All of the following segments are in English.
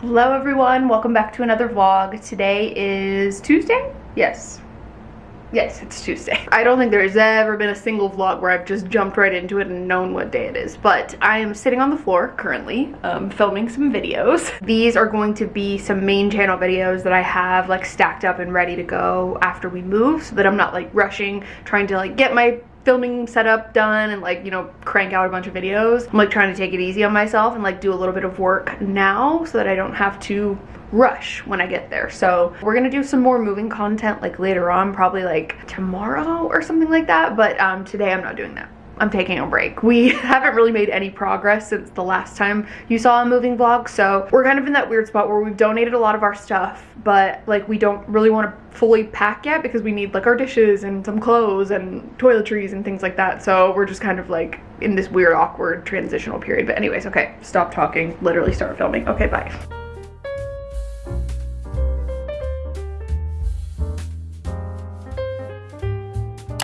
Hello everyone, welcome back to another vlog. Today is Tuesday? Yes. Yes, it's Tuesday. I don't think there's ever been a single vlog where I've just jumped right into it and known what day it is, but I am sitting on the floor currently, um, filming some videos. These are going to be some main channel videos that I have like stacked up and ready to go after we move so that I'm not like rushing, trying to like get my filming setup done and like you know crank out a bunch of videos i'm like trying to take it easy on myself and like do a little bit of work now so that i don't have to rush when i get there. So we're gonna do some more moving content like later on probably like tomorrow or something like that but um today i'm not doing that I'm taking a break. We haven't really made any progress since the last time you saw a moving vlog, so we're kind of in that weird spot where we've donated a lot of our stuff, but like we don't really want to fully pack yet because we need like our dishes and some clothes and toiletries and things like that. So we're just kind of like in this weird awkward transitional period. But anyways, okay, stop talking, literally start filming. Okay, bye.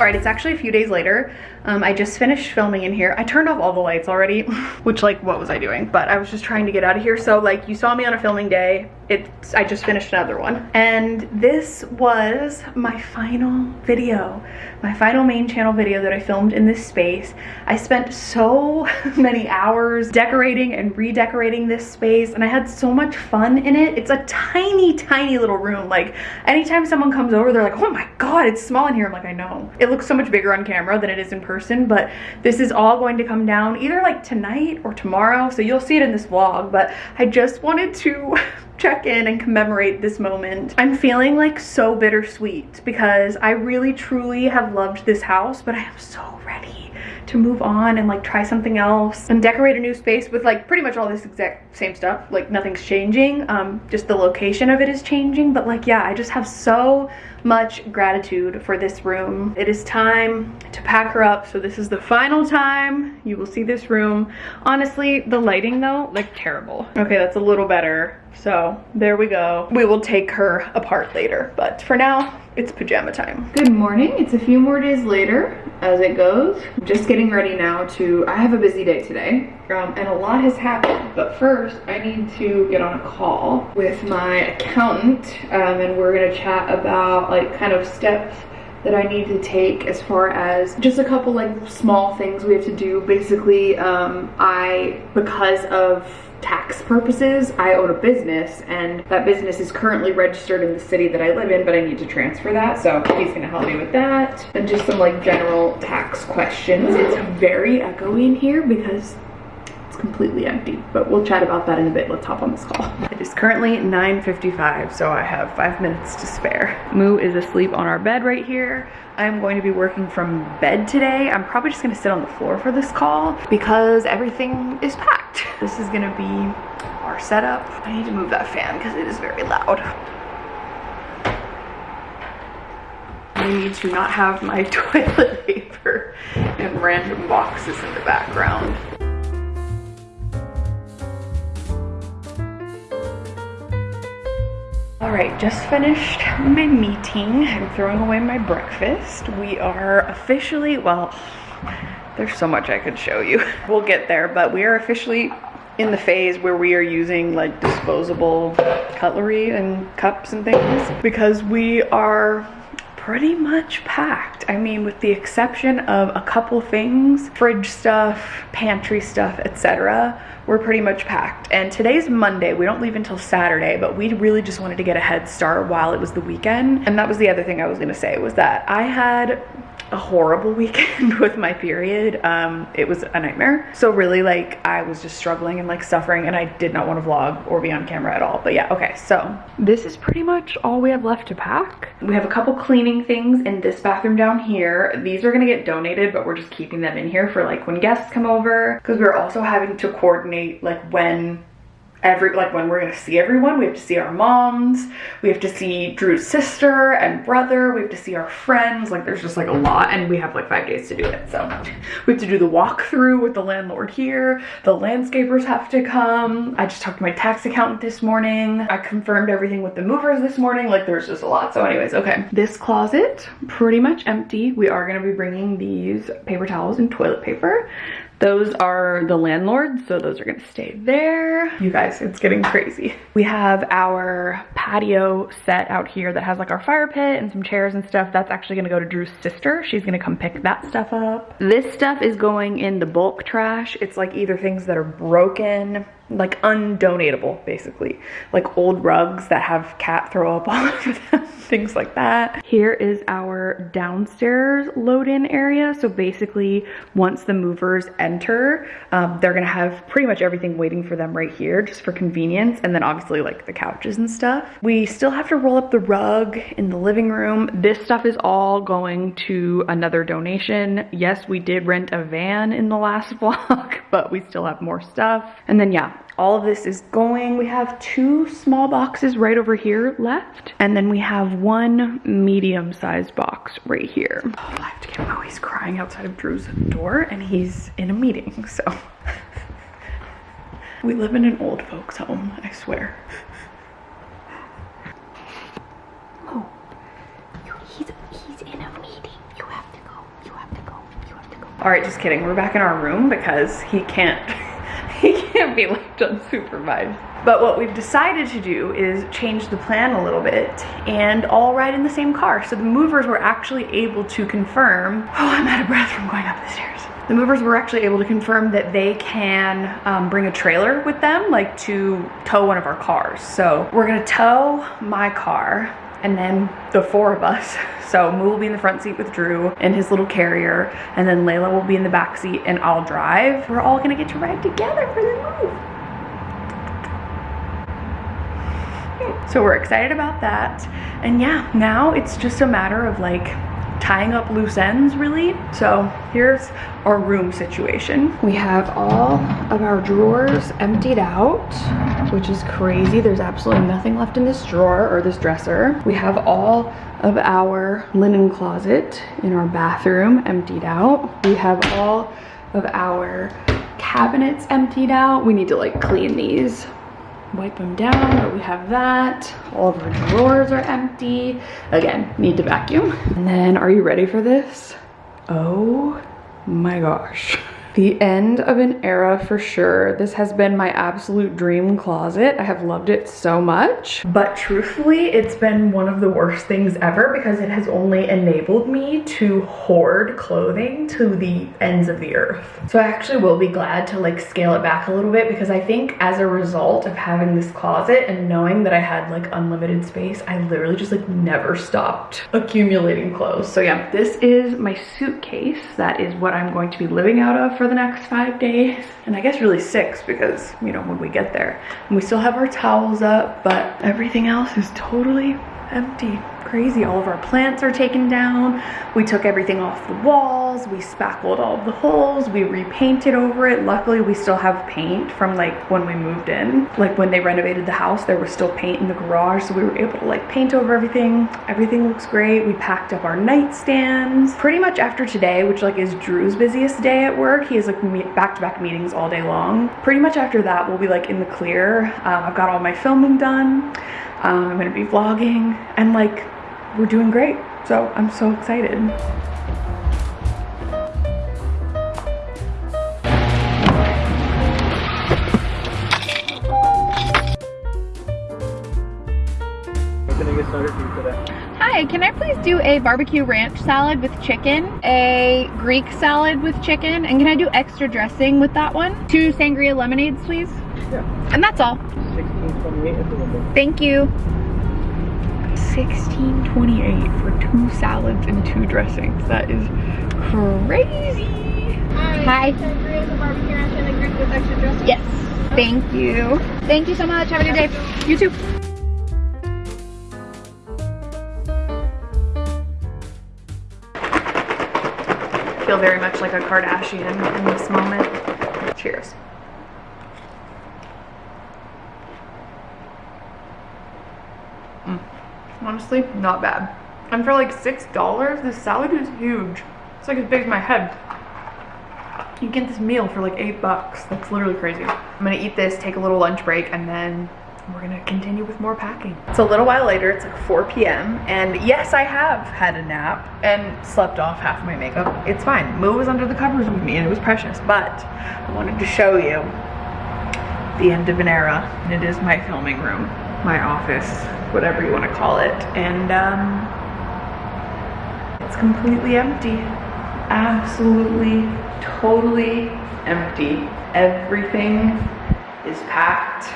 All right, it's actually a few days later. Um, I just finished filming in here. I turned off all the lights already, which like, what was I doing? But I was just trying to get out of here. So like you saw me on a filming day. It's, I just finished another one. And this was my final video, my final main channel video that I filmed in this space. I spent so many hours decorating and redecorating this space and I had so much fun in it. It's a tiny, tiny little room. Like anytime someone comes over, they're like, oh my God, it's small in here. I'm like, I know. It looks so much bigger on camera than it is in person, but this is all going to come down either like tonight or tomorrow. So you'll see it in this vlog, but I just wanted to check in and commemorate this moment. I'm feeling like so bittersweet because I really truly have loved this house, but I am so ready to move on and like try something else and decorate a new space with like pretty much all this exact same stuff. Like nothing's changing, um, just the location of it is changing. But like, yeah, I just have so much gratitude for this room. It is time to pack her up. So this is the final time you will see this room. Honestly, the lighting though, like terrible. Okay, that's a little better. So there we go. We will take her apart later. But for now, it's pajama time. Good morning. It's a few more days later as it goes. I'm just getting ready now to, I have a busy day today um, and a lot has happened. But first I need to get on a call with my accountant um, and we're gonna chat about like kind of steps that I need to take as far as just a couple like small things we have to do. Basically, um, I, because of tax purposes, I own a business and that business is currently registered in the city that I live in, but I need to transfer that. So he's gonna help me with that. And just some like general tax questions. It's very echoey in here because completely empty, but we'll chat about that in a bit. Let's hop on this call. It is currently 9.55, so I have five minutes to spare. Moo is asleep on our bed right here. I'm going to be working from bed today. I'm probably just gonna sit on the floor for this call because everything is packed. This is gonna be our setup. I need to move that fan because it is very loud. I need to not have my toilet paper and random boxes in the background. All right, just finished my meeting. I'm throwing away my breakfast. We are officially, well, there's so much I could show you. We'll get there, but we are officially in the phase where we are using like disposable cutlery and cups and things because we are pretty much packed. I mean, with the exception of a couple things, fridge stuff, pantry stuff, etc., we're pretty much packed. And today's Monday, we don't leave until Saturday, but we really just wanted to get a head start while it was the weekend. And that was the other thing I was gonna say was that I had a horrible weekend with my period. Um, it was a nightmare. So really like I was just struggling and like suffering and I did not want to vlog or be on camera at all. But yeah, okay, so this is pretty much all we have left to pack. We have a couple cleaning things in this bathroom down here. These are gonna get donated, but we're just keeping them in here for like when guests come over. Because we're also having to coordinate like when every like when we're gonna see everyone we have to see our moms we have to see drew's sister and brother we have to see our friends like there's just like a lot and we have like five days to do it so. We have to do the walkthrough with the landlord here the landscapers have to come. I just talked to my tax accountant this morning. I confirmed everything with the movers this morning like there's just a lot so anyways okay. This closet pretty much empty. We are going to be bringing these paper towels and toilet paper Those are the landlords, so those are gonna stay there. You guys, it's getting crazy. We have our patio set out here that has like our fire pit and some chairs and stuff. That's actually gonna go to Drew's sister. She's gonna come pick that stuff up. This stuff is going in the bulk trash. It's like either things that are broken, like undonatable basically. Like old rugs that have cat throw up all over them things like that. Here is our downstairs load-in area. So basically once the movers enter um, they're gonna have pretty much everything waiting for them right here just for convenience and then obviously like the couches and stuff. We still have to roll up the rug in the living room. This stuff is all going to another donation. Yes we did rent a van in the last vlog but we still have more stuff. And then yeah all of this is going. We have two small boxes right over here left. And then we have one medium sized box right here. Oh, I have to get him out. He's crying outside of Drew's door and he's in a meeting, so. we live in an old folks home, I swear. Oh, he's, he's in a meeting. You have to go. You have to go. You have to go. All right, just kidding. We're back in our room because he can't he can't be left unsupervised. But what we've decided to do is change the plan a little bit and all ride in the same car. So the movers were actually able to confirm, oh, I'm out of breath from going up the stairs. The movers were actually able to confirm that they can um, bring a trailer with them, like to tow one of our cars. So we're gonna tow my car and then the four of us. So Moo will be in the front seat with Drew in his little carrier, and then Layla will be in the back seat and I'll drive. We're all gonna get to ride together for the move. So we're excited about that. And yeah, now it's just a matter of like tying up loose ends really. So here's our room situation. We have all of our drawers emptied out, which is crazy. There's absolutely nothing left in this drawer or this dresser. We have all of our linen closet in our bathroom emptied out. We have all of our cabinets emptied out. We need to like clean these wipe them down, but we have that. All of our drawers are empty. Again, need to vacuum. And then, are you ready for this? Oh my gosh the end of an era for sure. This has been my absolute dream closet. I have loved it so much. But truthfully, it's been one of the worst things ever because it has only enabled me to hoard clothing to the ends of the earth. So I actually will be glad to like scale it back a little bit because I think as a result of having this closet and knowing that I had like unlimited space, I literally just like never stopped accumulating clothes. So yeah, this is my suitcase. That is what I'm going to be living out of for the next five days. And I guess really six because, you know, when we get there. And we still have our towels up, but everything else is totally empty crazy. All of our plants are taken down. We took everything off the walls. We spackled all the holes. We repainted over it. Luckily, we still have paint from like when we moved in. Like when they renovated the house, there was still paint in the garage. So we were able to like paint over everything. Everything looks great. We packed up our nightstands. Pretty much after today, which like is Drew's busiest day at work. He has like back-to-back -back meetings all day long. Pretty much after that, we'll be like in the clear. Um, I've got all my filming done. Um, I'm gonna be vlogging and like we're doing great. So I'm so excited. Hi, can I please do a barbecue ranch salad with chicken, a Greek salad with chicken, and can I do extra dressing with that one? Two sangria lemonades, please? Yeah. And that's all. 1628 Thank you. 16.28 for two salads and two dressings. That is crazy. Hi. Yes. Thank you. Thank you so much. Have a good day. You too. Feel very much like a Kardashian in this moment. Cheers. Honestly not bad. And for like $6, this salad is huge. It's like as big as my head. You get this meal for like eight bucks. That's literally crazy. I'm gonna eat this, take a little lunch break, and then we're gonna continue with more packing. It's a little while later, it's like 4 p.m. And yes, I have had a nap and slept off half of my makeup. It's fine. Moo was under the covers with me and it was precious, but I wanted to show you the end of an era. And it is my filming room, my office, whatever you wanna call it. And um, it's completely empty. Absolutely, totally empty. Everything is packed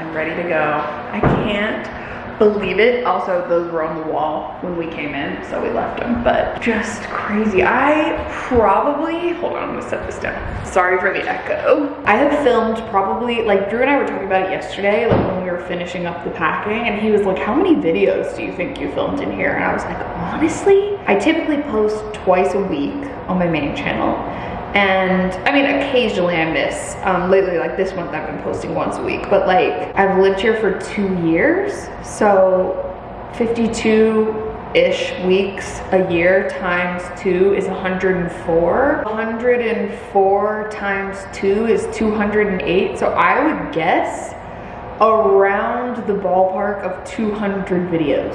and ready to go. I can't believe it. Also, those were on the wall when we came in, so we left them, but just crazy. I probably, hold on, I'm gonna set this down. Sorry for the echo. I have filmed probably, like Drew and I were talking about it yesterday, like finishing up the packing, and he was like, how many videos do you think you filmed in here? And I was like, honestly, I typically post twice a week on my main channel. And I mean, occasionally I miss. Um, lately, like this month, I've been posting once a week. But like, I've lived here for two years, so 52-ish weeks a year times two is 104. 104 times two is 208. So I would guess around the ballpark of 200 videos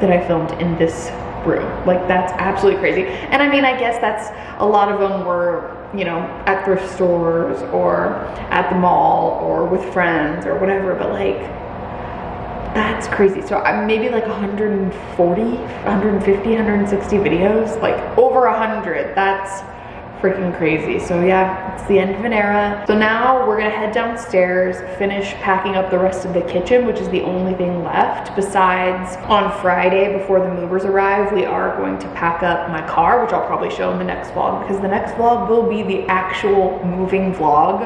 that I filmed in this room. Like that's absolutely crazy. And I mean, I guess that's a lot of them were, you know, at thrift stores or at the mall or with friends or whatever, but like that's crazy. So I'm maybe like 140, 150, 160 videos, like over 100. That's freaking crazy. So yeah, it's the end of an era. So now we're gonna head downstairs, finish packing up the rest of the kitchen, which is the only thing left. Besides, on Friday, before the movers arrive, we are going to pack up my car, which I'll probably show in the next vlog, because the next vlog will be the actual moving vlog.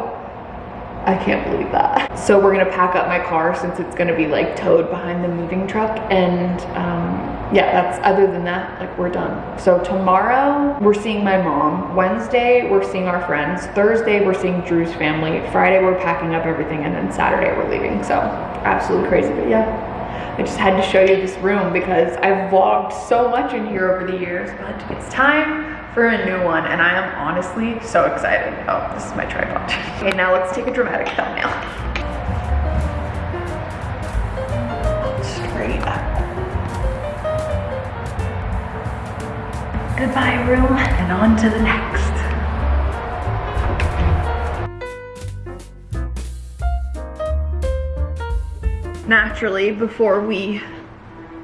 I can't believe that. So we're gonna pack up my car since it's gonna be like towed behind the moving truck and um, yeah, that's other than that, like we're done. So tomorrow we're seeing my mom. Wednesday we're seeing our friends. Thursday we're seeing Drew's family. Friday we're packing up everything and then Saturday we're leaving. So absolutely crazy, but yeah. I just had to show you this room because I've vlogged so much in here over the years, but it's time for a new one and I am honestly so excited. Oh, this is my tripod. Okay, now let's take a dramatic thumbnail. Goodbye room and on to the next. Naturally, before we,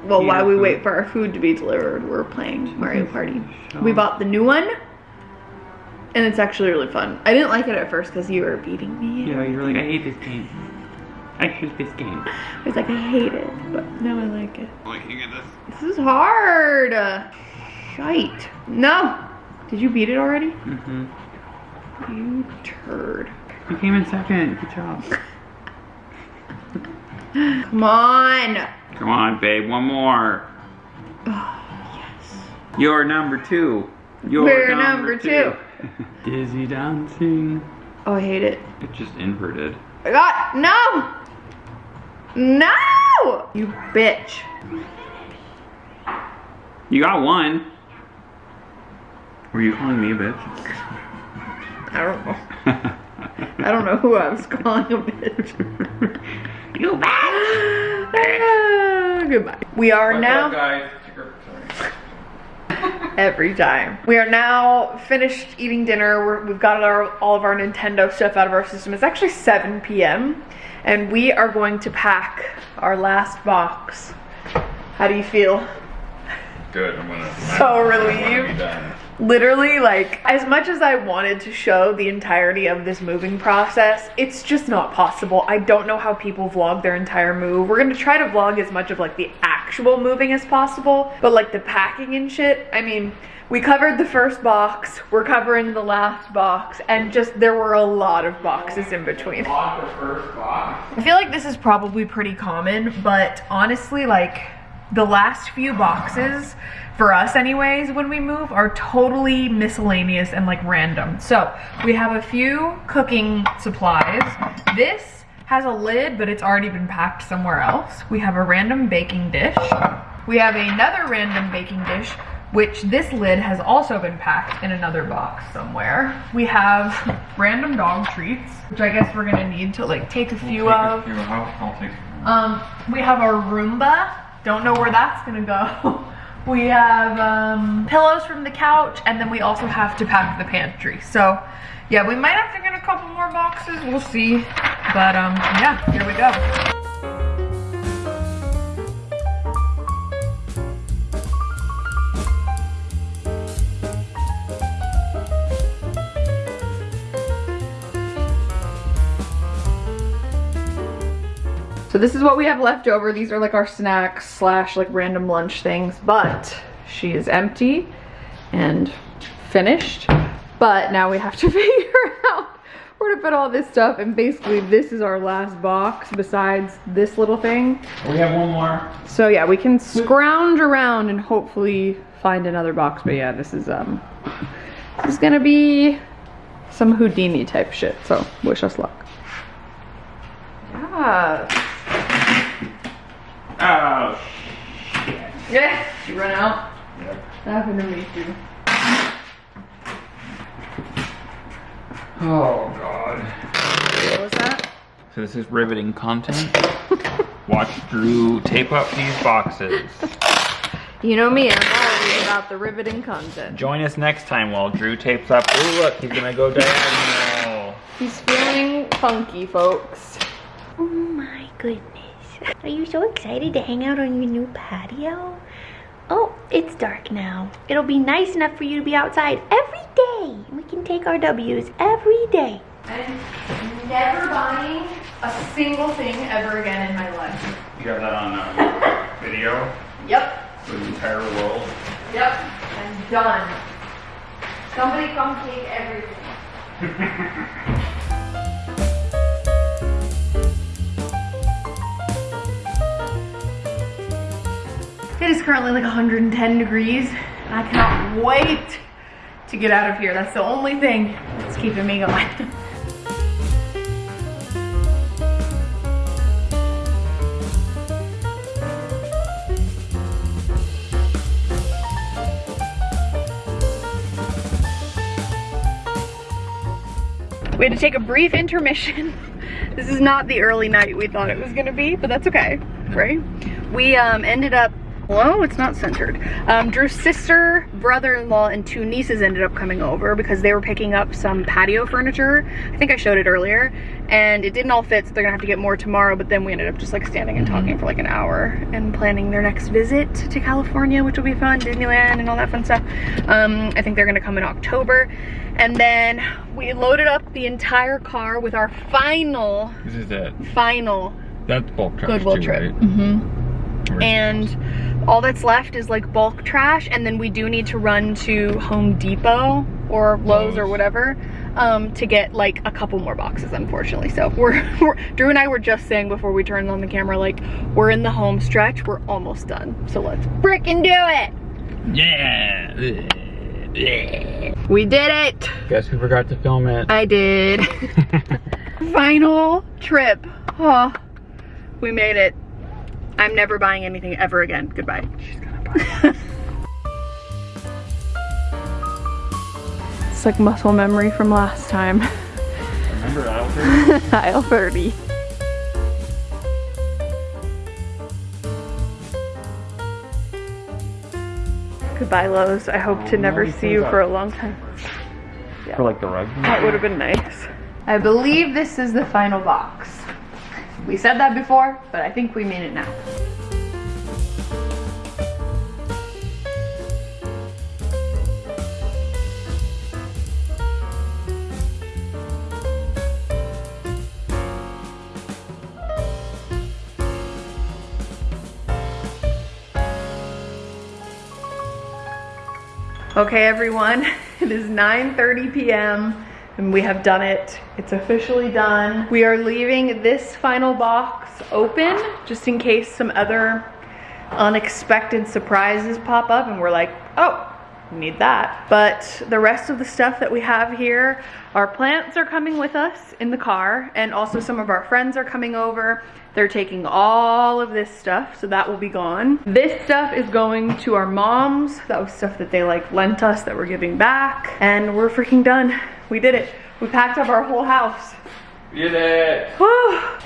well, Yeah, while we food. wait for our food to be delivered, we're playing Mario Party. We bought the new one, and it's actually really fun. I didn't like it at first because you were beating me. Yeah, you're like, I hate this game. I hate this game. I was like, I hate it, but now I like it. Looking at this. This is hard. Shite. No. Did you beat it already? Mm-hmm. You turd. You came in second. Good job. Come on. Come on, babe. One more. yes. You're number two. You're We're number Dizzy dancing. Oh, I hate it. It just inverted. I got no. No. You bitch. You got one. Were you calling me a bitch? I don't know. I don't know who I was calling a bitch. you bad. Ah, Goodbye. We are now. every time. We are now finished eating dinner. We're, we've got our, all of our Nintendo stuff out of our system. It's actually 7 p.m. and we are going to pack our last box. How do you feel? Good. I'm gonna. So I'm relieved. Literally, like, as much as I wanted to show the entirety of this moving process, it's just not possible. I don't know how people vlog their entire move. We're gonna try to vlog as much of like the actual moving as possible, but like the packing and shit, I mean, we covered the first box, we're covering the last box, and just there were a lot of boxes in between. I feel like this is probably pretty common, but honestly, like the last few boxes, for us anyways, when we move, are totally miscellaneous and like random. So we have a few cooking supplies. This has a lid, but it's already been packed somewhere else. We have a random baking dish. We have another random baking dish, which this lid has also been packed in another box somewhere. We have random dog treats, which I guess we're gonna need to like take a few of. I'll, I'll take Um, we have our Roomba. Don't know where that's gonna go. we have um, pillows from the couch, and then we also have to pack the pantry. So, yeah, we might have to get a couple more boxes. We'll see. But um, yeah, here we go. This is what we have left over. These are like our snacks slash like random lunch things, but she is empty and finished. But now we have to figure out where to put all this stuff. And basically this is our last box besides this little thing. We have one more. So yeah, we can scrounge around and hopefully find another box. But yeah, this is um this is gonna be some Houdini type shit. So wish us luck. Yeah. Oh, Yeah, you run out. Yep. That happened to me too. oh God. What was that? So this is riveting content. Watch Drew tape up these boxes. You know me, I'm always about the riveting content. Join us next time while Drew tapes up. Oh look, he's gonna go diagonal. He's feeling funky, folks. Oh my goodness. Are you so excited to hang out on your new patio? Oh, it's dark now. It'll be nice enough for you to be outside every day. We can take our W's every day. I'm never buying a single thing ever again in my life. You got that on uh, video Yep, for the entire world. yep, I'm done. Somebody come take everything. It is currently like 110 degrees, and I cannot wait to get out of here. That's the only thing that's keeping me going. We had to take a brief intermission. This is not the early night we thought it was gonna be, but that's okay, right? We um, ended up, whoa, it's not centered. Um, Drew's sister, brother-in-law, and two nieces ended up coming over because they were picking up some patio furniture. I think I showed it earlier, and it didn't all fit, so they're gonna have to get more tomorrow, but then we ended up just like standing and talking for like an hour and planning their next visit to California, which will be fun, Disneyland and all that fun stuff. Um, I think they're gonna come in October. And then we loaded up the entire car with our final, This is it. final That's bulk Goodwill too, trip. right? hmm And all that's left is like bulk trash. And then we do need to run to Home Depot or Lowe's or whatever um, to get like a couple more boxes, unfortunately. So we're, we're, Drew and I were just saying before we turned on the camera, like we're in the home stretch. We're almost done. So let's frickin' do it. Yeah. We did it. Guess who forgot to film it? I did. Final trip. Oh, we made it. I'm never buying anything ever again. Goodbye. She's gonna buy It's like muscle memory from last time. Remember Alfred? Aisle 30. Goodbye, Lowe's. I hope to Oh, never see you for a long time. For like the rug? That would have been nice. I believe this is the final box. We said that before, but I think we mean it now. Okay, everyone, it is 9.30 p.m. and we have done it. It's officially done. We are leaving this final box open just in case some other unexpected surprises pop up and we're like, oh, need that. But the rest of the stuff that we have here, our plants are coming with us in the car and also some of our friends are coming over. They're taking all of this stuff, so that will be gone. This stuff is going to our moms. That was stuff that they like lent us that we're giving back. And we're freaking done. We did it. We packed up our whole house. We did it.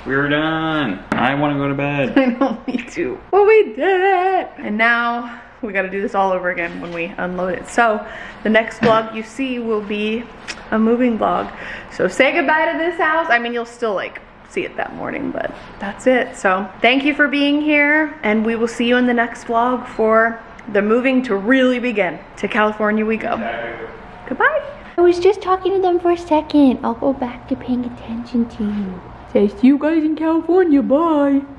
We're done. I want to go to bed. I know, me too. Well, we did it. And now we gotta do this all over again when we unload it. So the next vlog you see will be a moving vlog. So say goodbye to this house. I mean, you'll still like see it that morning, but that's it. So thank you for being here and we will see you in the next vlog for the moving to really begin. To California we go. Goodbye. I was just talking to them for a second. I'll go back to paying attention to you. Say see you guys in California. Bye.